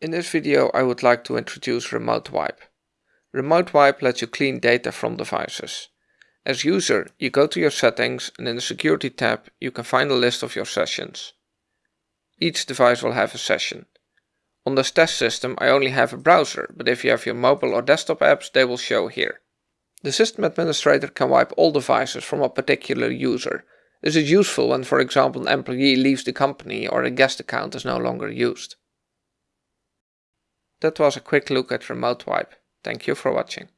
In this video I would like to introduce Remote Wipe. Remote Wipe lets you clean data from devices. As user, you go to your settings and in the security tab you can find a list of your sessions. Each device will have a session. On this test system I only have a browser, but if you have your mobile or desktop apps they will show here. The system administrator can wipe all devices from a particular user. This is useful when for example an employee leaves the company or a guest account is no longer used. That was a quick look at Remote Wipe. Thank you for watching.